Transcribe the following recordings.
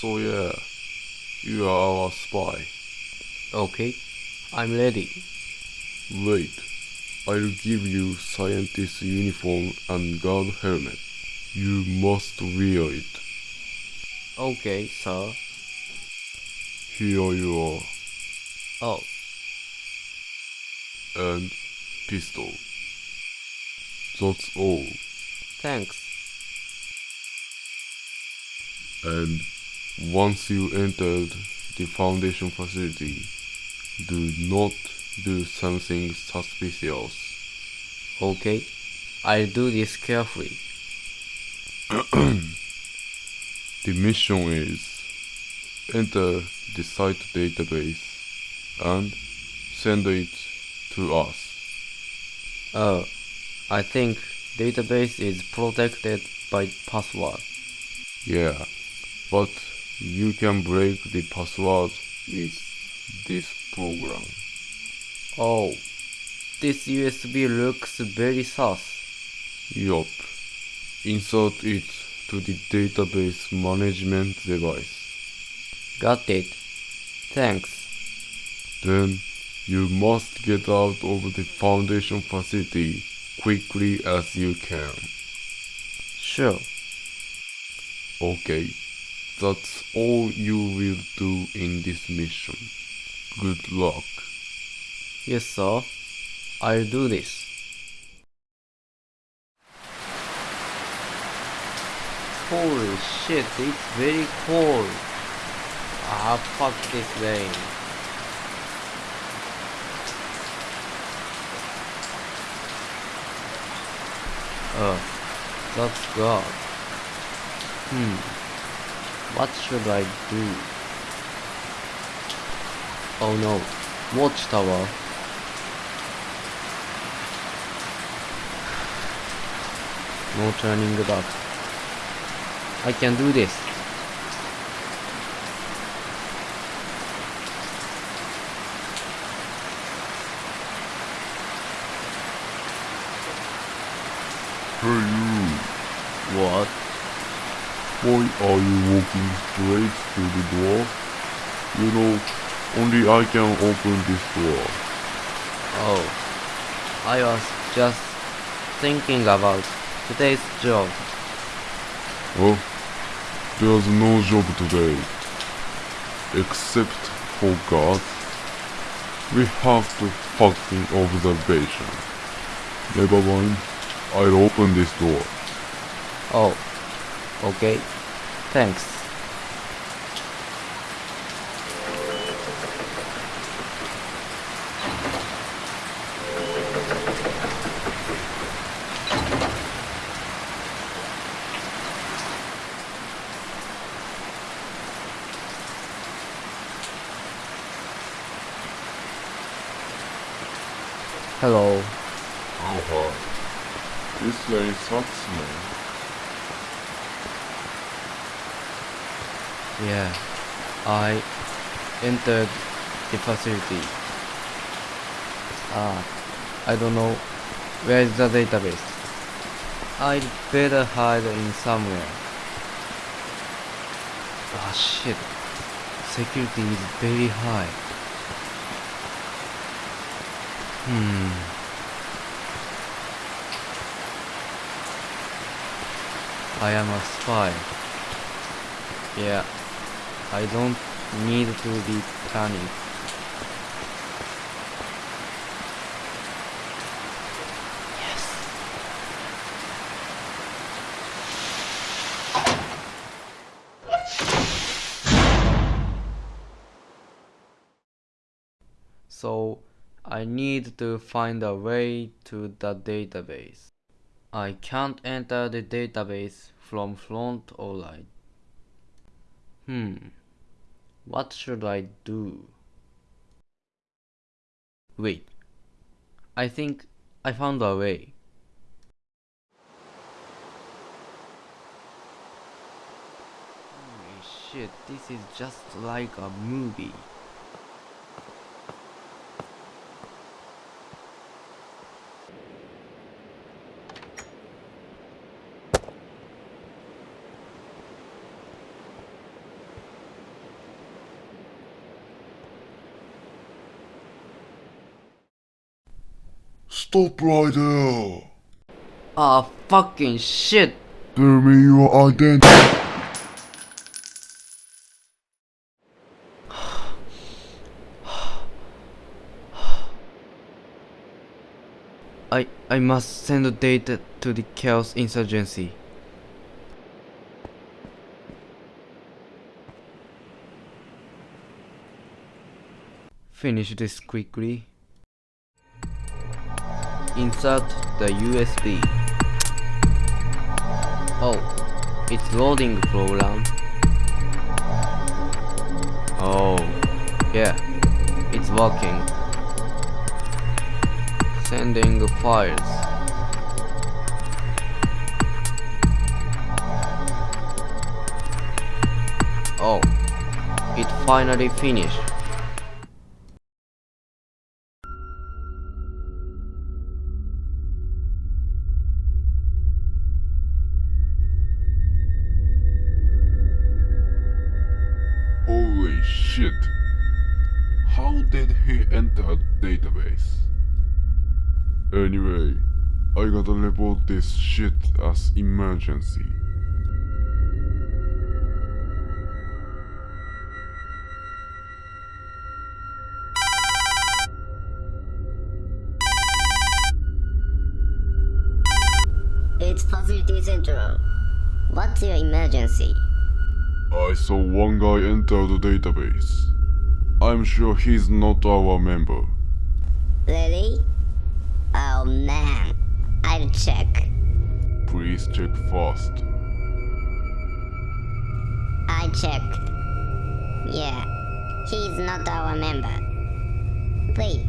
So yeah, you are our spy. Okay, I'm ready. Wait, I'll give you scientist uniform and guard helmet. You must wear it. Okay, sir. Here you are. Oh, And pistol. That's all. thanks. And once you entered the Foundation facility, do not do something suspicious. Okay, I'll do this carefully. The mission is enter the site database and send it to us. Oh, I think database is protected by password. Yeah, but you can break the password with this program. Oh, this USB looks very sus. Yup. Insert it to the database management device. Got it. Thanks. Then you must get out of the Foundation facility quickly as you can. Sure. Okay, that's all you will do in this mission. Good luck. Yes, sir. I'll do this. Holy shit, it's very cold. Ah, fuck this rain. Oh, that's God. Hmm. What should I do? Oh no, watchtower. No turning back. I can do this. Hey you, What? why are you walking straight to the door? You know, only I can open this door. Oh, I was just thinking about today's job. Oh, there's no job today. Except for God. We have to fucking observation. Never mind, I'll open this door. Oh, okay. Thanks. Hello. Oh hi. This rain sucks, man. Yeah, I entered the facility. Ah, I don't know where is the database. I'd better hide in somewhere. Ah shit, security is very high. Hmm. I am a spy. Yeah, I don't need to be panicked. Yes. So, I need to find a way to the database. I can't enter the database from front or right. Hmm. What should I do? Wait. I think I found a way. Holy shit, this is just like a movie. Stop right there! Ah, fucking shit! Tell me your identity. I I must send the data to the Chaos Insurgency. Finish this quickly. Insert the USB. Oh, it's loading program. Oh, yeah, it's working. Sending files. Oh, it finally finished. Anyway, I gotta report this shit as emergency. It's Facility Central. What's your emergency? I saw one guy enter the database. I'm sure he's not our member. Really? Oh man, I'll check. Please check fast. I checked. Yeah, he's not our member. Wait,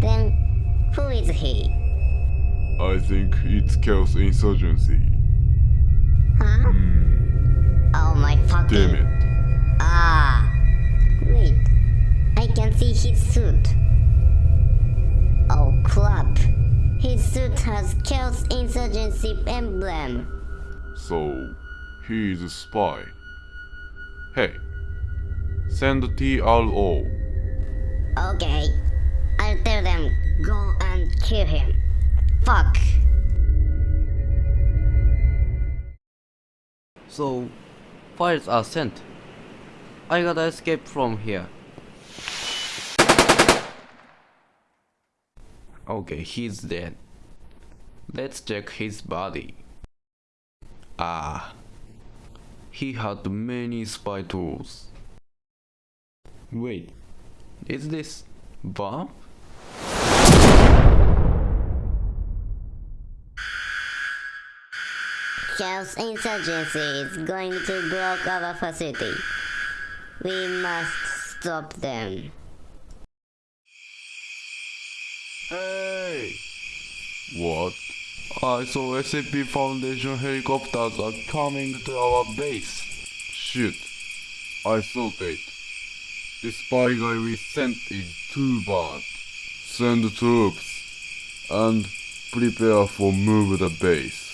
then who is he? I think it's Chaos Insurgency. Huh? Oh my fucking. Damn it. Ah. Wait, I can see his suit. Oh crap. His suit has Chaos Insurgency emblem. So, he is a spy. Hey, send TRO. Okay, I'll tell them go and kill him. Fuck. So, files are sent. I gotta escape from here. Okay, he's dead. Let's check his body. Ah, he had many spy tools. Wait, is this bomb? Chaos Insurgency is going to block our facility. We must stop them. Hey! What? I saw SCP Foundation helicopters are coming to our base. Shoot. I saw it. The spy guy we sent is too bad. Send troops and prepare for move the base.